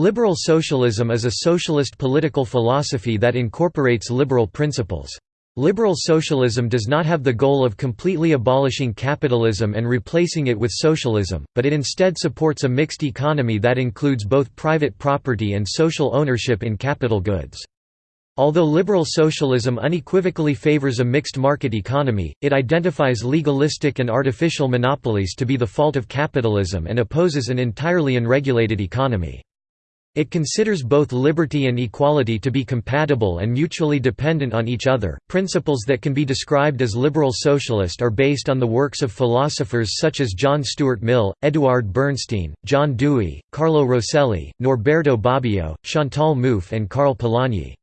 Liberal socialism is a socialist political philosophy that incorporates liberal principles. Liberal socialism does not have the goal of completely abolishing capitalism and replacing it with socialism, but it instead supports a mixed economy that includes both private property and social ownership in capital goods. Although liberal socialism unequivocally favors a mixed market economy, it identifies legalistic and artificial monopolies to be the fault of capitalism and opposes an entirely unregulated economy. It considers both liberty and equality to be compatible and mutually dependent on each other. Principles that can be described as liberal socialist are based on the works of philosophers such as John Stuart Mill, Eduard Bernstein, John Dewey, Carlo Rosselli, Norberto Bobbio, Chantal Mouffe, and Karl Polanyi.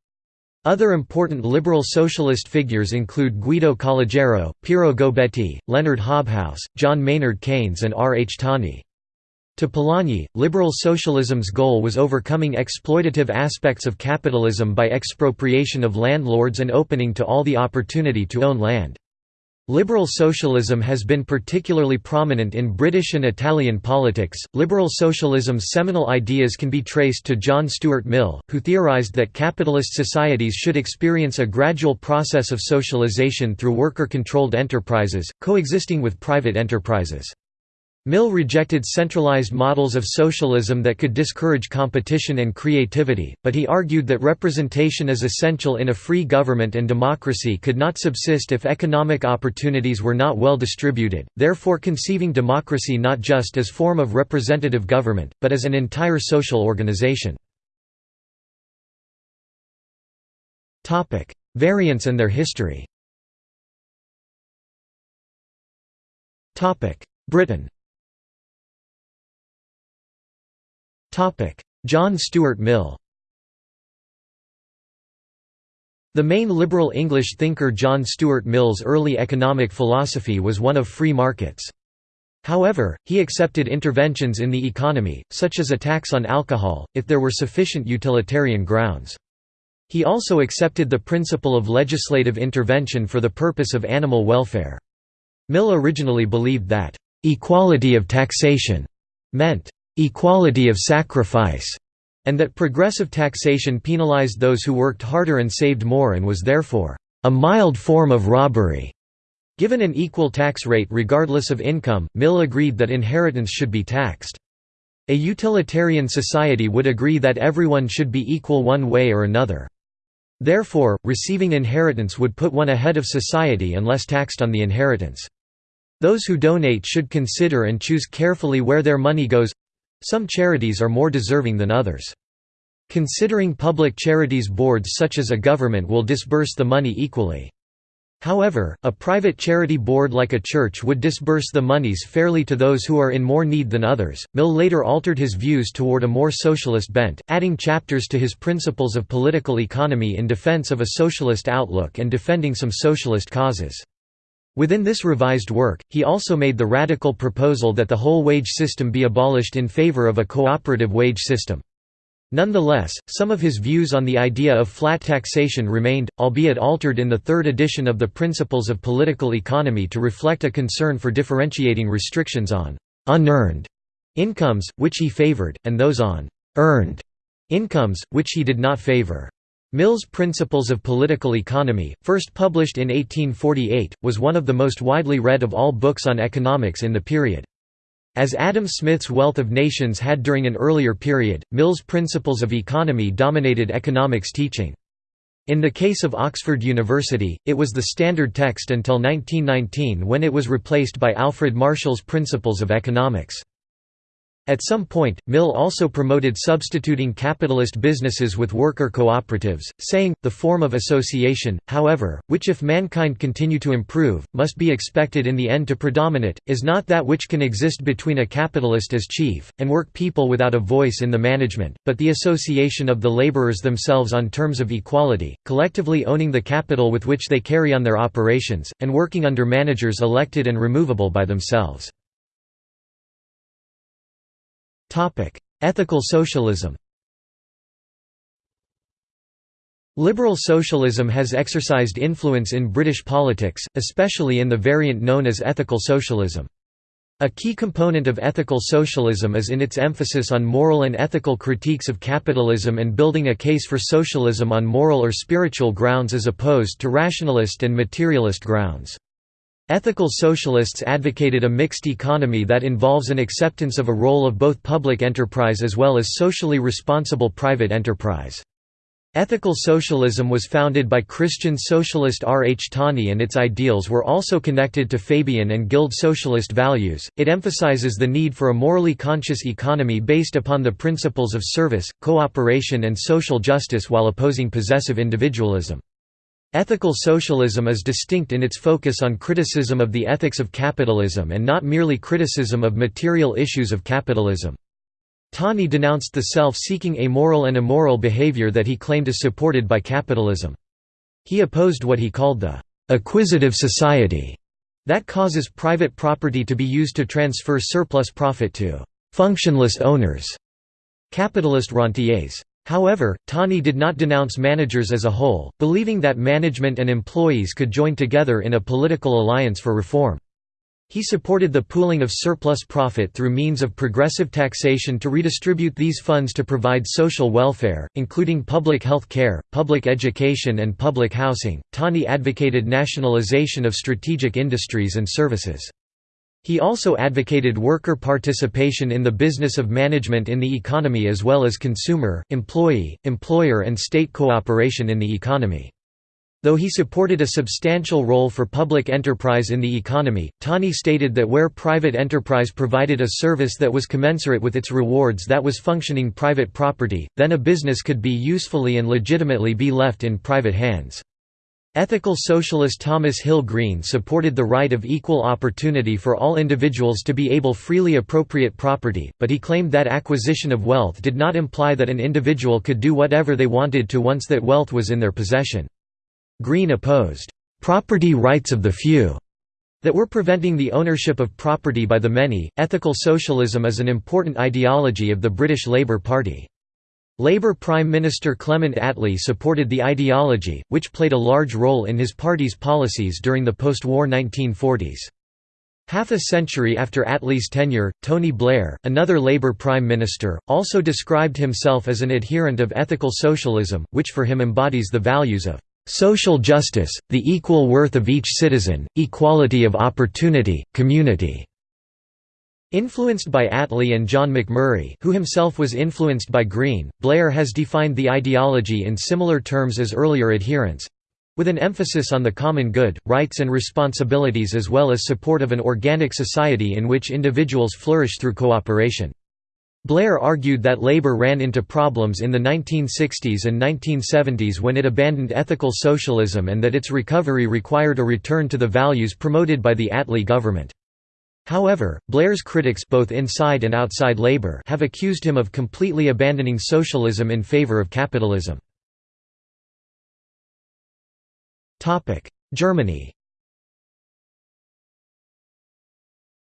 Other important liberal socialist figures include Guido Calogero, Piero Gobetti, Leonard Hobhouse, John Maynard Keynes and R. H. Tawney. To Polanyi, liberal socialism's goal was overcoming exploitative aspects of capitalism by expropriation of landlords and opening to all the opportunity to own land. Liberal socialism has been particularly prominent in British and Italian politics. Liberal socialism's seminal ideas can be traced to John Stuart Mill, who theorized that capitalist societies should experience a gradual process of socialization through worker controlled enterprises, coexisting with private enterprises. Mill rejected centralized models of socialism that could discourage competition and creativity, but he argued that representation is essential in a free government and democracy could not subsist if economic opportunities were not well distributed, therefore conceiving democracy not just as form of representative government, but as an entire social organization. Variants and their history. Britain John Stuart Mill The main liberal English thinker John Stuart Mill's early economic philosophy was one of free markets. However, he accepted interventions in the economy, such as a tax on alcohol, if there were sufficient utilitarian grounds. He also accepted the principle of legislative intervention for the purpose of animal welfare. Mill originally believed that, "...equality of taxation," meant, equality of sacrifice, and that progressive taxation penalized those who worked harder and saved more and was therefore a mild form of robbery. Given an equal tax rate regardless of income, Mill agreed that inheritance should be taxed. A utilitarian society would agree that everyone should be equal one way or another. Therefore, receiving inheritance would put one ahead of society unless taxed on the inheritance. Those who donate should consider and choose carefully where their money goes some charities are more deserving than others. Considering public charities boards such as a government will disburse the money equally. However, a private charity board like a church would disburse the monies fairly to those who are in more need than others. Mill later altered his views toward a more socialist bent, adding chapters to his Principles of Political Economy in defense of a socialist outlook and defending some socialist causes. Within this revised work, he also made the radical proposal that the whole wage system be abolished in favor of a cooperative wage system. Nonetheless, some of his views on the idea of flat taxation remained, albeit altered in the third edition of the Principles of Political Economy to reflect a concern for differentiating restrictions on «unearned» incomes, which he favored, and those on «earned» incomes, which he did not favor. Mill's Principles of Political Economy, first published in 1848, was one of the most widely read of all books on economics in the period. As Adam Smith's Wealth of Nations had during an earlier period, Mill's Principles of Economy dominated economics teaching. In the case of Oxford University, it was the standard text until 1919 when it was replaced by Alfred Marshall's Principles of Economics. At some point, Mill also promoted substituting capitalist businesses with worker cooperatives, saying, the form of association, however, which if mankind continue to improve, must be expected in the end to predominate, is not that which can exist between a capitalist as chief, and work people without a voice in the management, but the association of the laborers themselves on terms of equality, collectively owning the capital with which they carry on their operations, and working under managers elected and removable by themselves. Ethical socialism Liberal socialism has exercised influence in British politics, especially in the variant known as ethical socialism. A key component of ethical socialism is in its emphasis on moral and ethical critiques of capitalism and building a case for socialism on moral or spiritual grounds as opposed to rationalist and materialist grounds. Ethical socialists advocated a mixed economy that involves an acceptance of a role of both public enterprise as well as socially responsible private enterprise. Ethical socialism was founded by Christian socialist R. H. Tawney and its ideals were also connected to Fabian and Guild socialist values. It emphasizes the need for a morally conscious economy based upon the principles of service, cooperation, and social justice while opposing possessive individualism. Ethical socialism is distinct in its focus on criticism of the ethics of capitalism and not merely criticism of material issues of capitalism. Tawney denounced the self-seeking amoral and immoral behavior that he claimed is supported by capitalism. He opposed what he called the «acquisitive society» that causes private property to be used to transfer surplus profit to «functionless owners» capitalist rentiers. However, Tawney did not denounce managers as a whole, believing that management and employees could join together in a political alliance for reform. He supported the pooling of surplus profit through means of progressive taxation to redistribute these funds to provide social welfare, including public health care, public education, and public housing. Tawney advocated nationalization of strategic industries and services. He also advocated worker participation in the business of management in the economy as well as consumer, employee, employer, and state cooperation in the economy. Though he supported a substantial role for public enterprise in the economy, Tawney stated that where private enterprise provided a service that was commensurate with its rewards that was functioning private property, then a business could be usefully and legitimately be left in private hands. Ethical socialist Thomas Hill Green supported the right of equal opportunity for all individuals to be able freely appropriate property, but he claimed that acquisition of wealth did not imply that an individual could do whatever they wanted to once that wealth was in their possession. Green opposed property rights of the few that were preventing the ownership of property by the many. Ethical socialism is an important ideology of the British Labour Party. Labour Prime Minister Clement Attlee supported the ideology, which played a large role in his party's policies during the post-war 1940s. Half a century after Attlee's tenure, Tony Blair, another Labour Prime Minister, also described himself as an adherent of ethical socialism, which for him embodies the values of Social justice, the equal worth of each citizen, equality of opportunity, community." Influenced by Attlee and John Macmurray who himself was influenced by Green, Blair has defined the ideology in similar terms as earlier adherents—with an emphasis on the common good, rights and responsibilities as well as support of an organic society in which individuals flourish through cooperation. Blair argued that Labour ran into problems in the 1960s and 1970s when it abandoned ethical socialism and that its recovery required a return to the values promoted by the Attlee government. However, Blair's critics both inside and outside Labour have accused him of completely abandoning socialism in favour of capitalism. Germany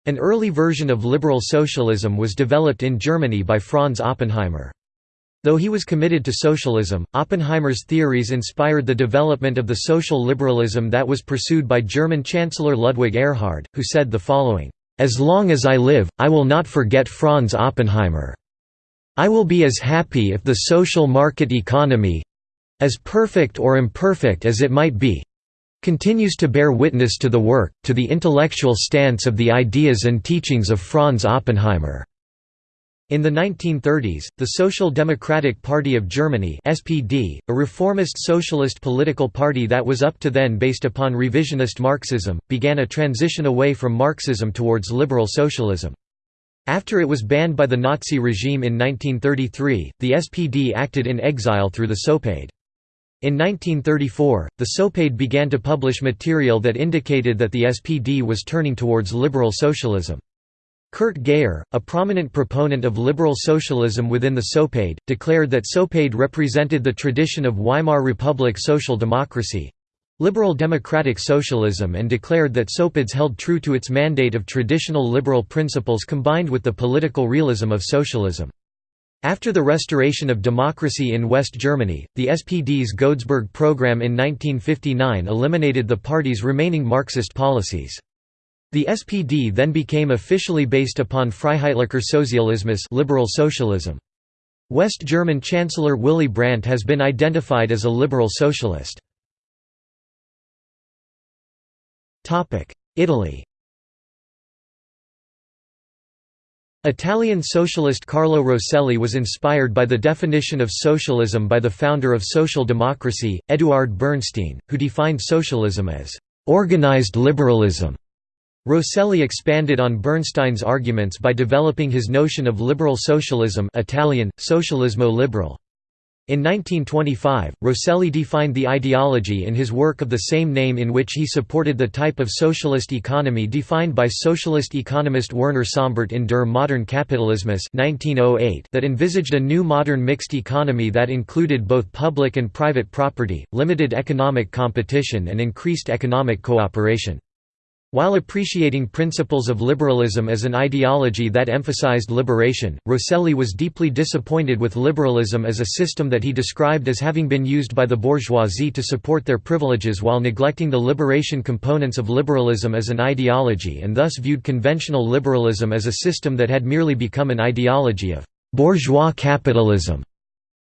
An early version of liberal socialism was developed in Germany by Franz Oppenheimer. Though he was committed to socialism, Oppenheimer's theories inspired the development of the social liberalism that was pursued by German Chancellor Ludwig Erhard, who said the following, "...as long as I live, I will not forget Franz Oppenheimer. I will be as happy if the social market economy—as perfect or imperfect as it might be, continues to bear witness to the work, to the intellectual stance of the ideas and teachings of Franz Oppenheimer. In the 1930s, the Social Democratic Party of Germany SPD, a reformist socialist political party that was up to then based upon revisionist Marxism, began a transition away from Marxism towards liberal socialism. After it was banned by the Nazi regime in 1933, the SPD acted in exile through the SOPADE. In 1934, the SOPADE began to publish material that indicated that the SPD was turning towards liberal socialism. Kurt Geyer, a prominent proponent of liberal socialism within the SOPADE, declared that SOPADE represented the tradition of Weimar Republic social democracy—liberal democratic socialism and declared that SOPADES held true to its mandate of traditional liberal principles combined with the political realism of socialism. After the restoration of democracy in West Germany, the SPD's Godesberg program in 1959 eliminated the party's remaining Marxist policies. The SPD then became officially based upon Freiheitlicher Sozialismus liberal socialism. West German Chancellor Willy Brandt has been identified as a liberal socialist. Italy Italian socialist Carlo Rosselli was inspired by the definition of socialism by the founder of social democracy, Eduard Bernstein, who defined socialism as organized liberalism. Rosselli expanded on Bernstein's arguments by developing his notion of liberal socialism Italian, socialismo liberal. In 1925, Rosselli defined the ideology in his work of the same name in which he supported the type of socialist economy defined by socialist economist Werner Sombart in Der Modern Kapitalismus 1908 that envisaged a new modern mixed economy that included both public and private property, limited economic competition and increased economic cooperation. While appreciating principles of liberalism as an ideology that emphasized liberation, Rosselli was deeply disappointed with liberalism as a system that he described as having been used by the bourgeoisie to support their privileges while neglecting the liberation components of liberalism as an ideology and thus viewed conventional liberalism as a system that had merely become an ideology of bourgeois capitalism.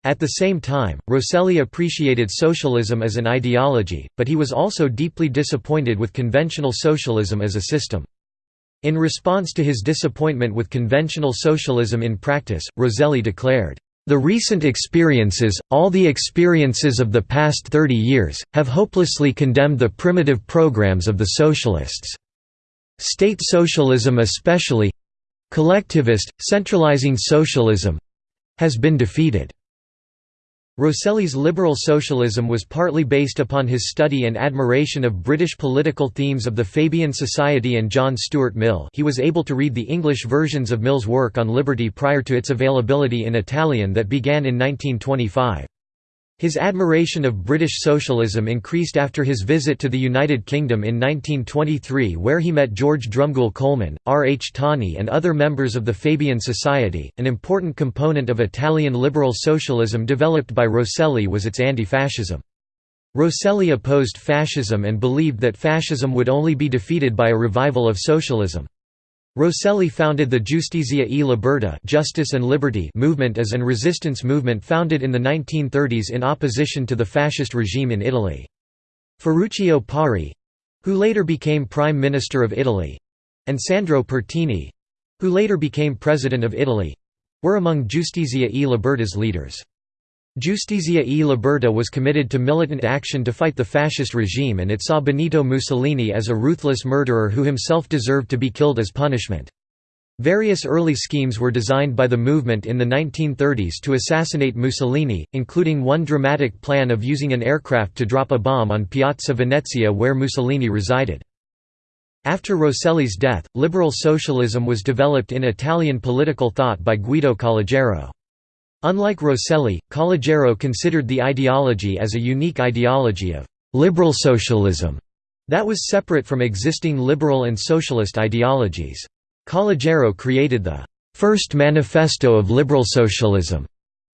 At the same time, Rosselli appreciated socialism as an ideology, but he was also deeply disappointed with conventional socialism as a system. In response to his disappointment with conventional socialism in practice, Rosselli declared, "...the recent experiences, all the experiences of the past 30 years, have hopelessly condemned the primitive programs of the socialists. State socialism especially—collectivist, centralizing socialism—has been defeated." Rosselli's liberal socialism was partly based upon his study and admiration of British political themes of the Fabian Society and John Stuart Mill he was able to read the English versions of Mill's work on liberty prior to its availability in Italian that began in 1925. His admiration of British socialism increased after his visit to the United Kingdom in 1923 where he met George Drumgoole Coleman, R. H. Tawney and other members of the Fabian Society. An important component of Italian liberal socialism developed by Rosselli was its anti-fascism. Rosselli opposed fascism and believed that fascism would only be defeated by a revival of socialism. Rosselli founded the Giustizia e Libertà Justice and Liberty movement as an resistance movement founded in the 1930s in opposition to the fascist regime in Italy. Ferruccio Parri—who later became Prime Minister of Italy—and Sandro Pertini—who later became President of Italy—were among Giustizia e Libertà's leaders. Giustizia e Libertà was committed to militant action to fight the fascist regime and it saw Benito Mussolini as a ruthless murderer who himself deserved to be killed as punishment. Various early schemes were designed by the movement in the 1930s to assassinate Mussolini, including one dramatic plan of using an aircraft to drop a bomb on Piazza Venezia where Mussolini resided. After Rosselli's death, liberal socialism was developed in Italian political thought by Guido Calogero. Unlike Rosselli, Calogero considered the ideology as a unique ideology of «liberal socialism» that was separate from existing liberal and socialist ideologies. Calogero created the «first manifesto of liberal socialism»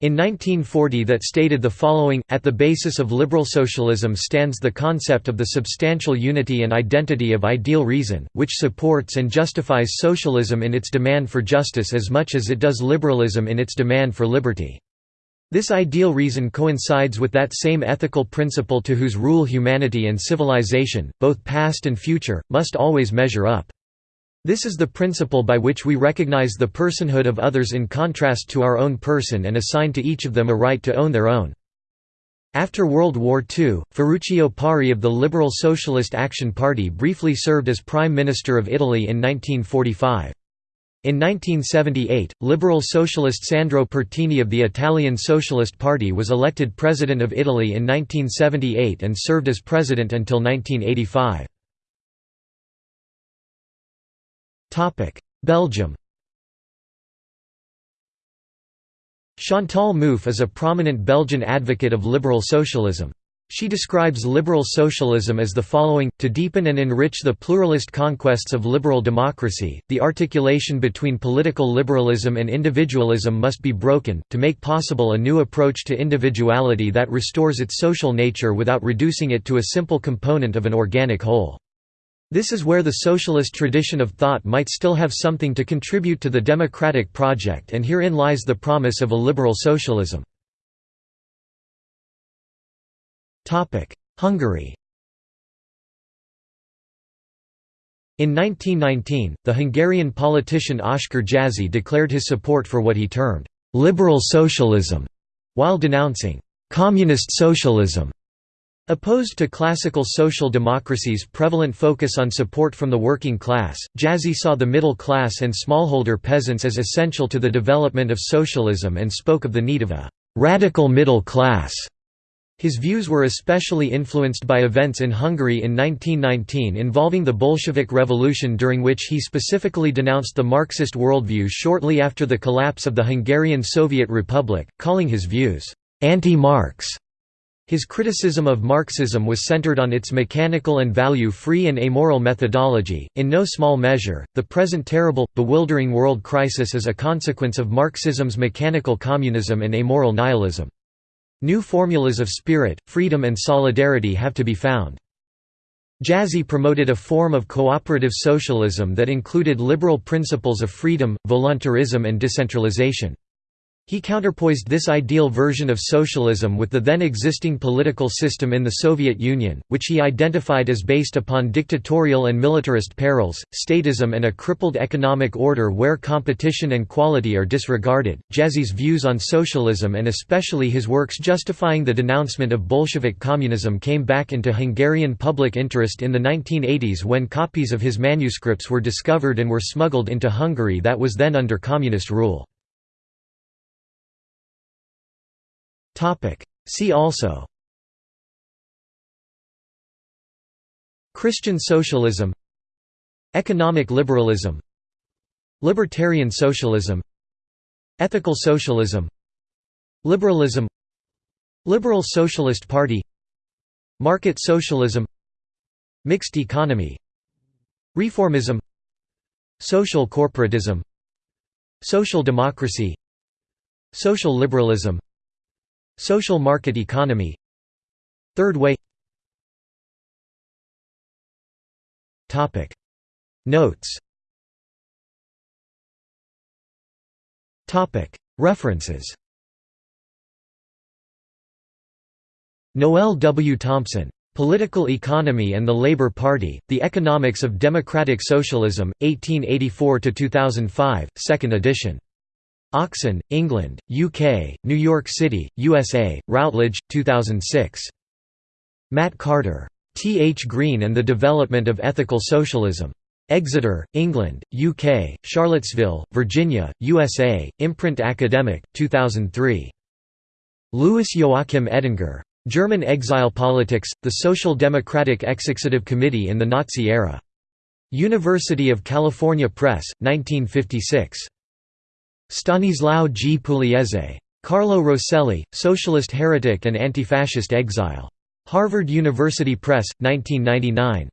in 1940 that stated the following, At the basis of liberal socialism stands the concept of the substantial unity and identity of ideal reason, which supports and justifies socialism in its demand for justice as much as it does liberalism in its demand for liberty. This ideal reason coincides with that same ethical principle to whose rule humanity and civilization, both past and future, must always measure up. This is the principle by which we recognize the personhood of others in contrast to our own person and assign to each of them a right to own their own. After World War II, Ferruccio Parri of the Liberal Socialist Action Party briefly served as Prime Minister of Italy in 1945. In 1978, Liberal Socialist Sandro Pertini of the Italian Socialist Party was elected President of Italy in 1978 and served as President until 1985. Belgium Chantal Mouffe is a prominent Belgian advocate of liberal socialism. She describes liberal socialism as the following, to deepen and enrich the pluralist conquests of liberal democracy, the articulation between political liberalism and individualism must be broken, to make possible a new approach to individuality that restores its social nature without reducing it to a simple component of an organic whole. This is where the socialist tradition of thought might still have something to contribute to the democratic project and herein lies the promise of a liberal socialism. Hungary In 1919, the Hungarian politician Oskar Jászai declared his support for what he termed «liberal socialism», while denouncing «communist socialism». Opposed to classical social democracy's prevalent focus on support from the working class, Jászai saw the middle class and smallholder peasants as essential to the development of socialism and spoke of the need of a «radical middle class». His views were especially influenced by events in Hungary in 1919 involving the Bolshevik Revolution during which he specifically denounced the Marxist worldview shortly after the collapse of the Hungarian Soviet Republic, calling his views «anti-Marx». His criticism of Marxism was centered on its mechanical and value-free and amoral methodology. In no small measure, the present terrible, bewildering world crisis is a consequence of Marxism's mechanical communism and amoral nihilism. New formulas of spirit, freedom and solidarity have to be found. Jászai promoted a form of cooperative socialism that included liberal principles of freedom, voluntarism and decentralization. He counterpoised this ideal version of socialism with the then existing political system in the Soviet Union, which he identified as based upon dictatorial and militarist perils, statism, and a crippled economic order where competition and quality are disregarded. Jászai's views on socialism and especially his works justifying the denouncement of Bolshevik communism came back into Hungarian public interest in the 1980s when copies of his manuscripts were discovered and were smuggled into Hungary that was then under communist rule. See also. Christian socialism. Economic liberalism. Libertarian socialism. Ethical socialism. Liberalism. Liberal Socialist Party. Market socialism. Mixed economy. Reformism. Social corporatism. Social democracy. Social liberalism Social market economy Third way Notes References Noel W. Thompson. Political Economy and the Labour Party, The Economics of Democratic Socialism, 1884–2005, 2nd edition. Oxon, England, UK, New York City, USA, Routledge, 2006. Matt Carter. T. H. Green and the Development of Ethical Socialism. Exeter, England, UK, Charlottesville, Virginia, USA, Imprint Academic, 2003. Louis Joachim Edinger. German Exile Politics, The Social Democratic Executive Committee in the Nazi Era. University of California Press, 1956. Stanislao G. Pugliese. Carlo Rosselli, Socialist Heretic and Antifascist Exile. Harvard University Press, 1999.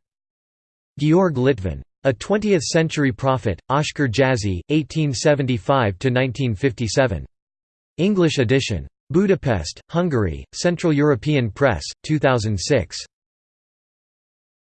Georg Litvin. A Twentieth-Century Prophet, Oskar Jászai, 1875–1957. English edition. Budapest, Hungary, Central European Press, 2006.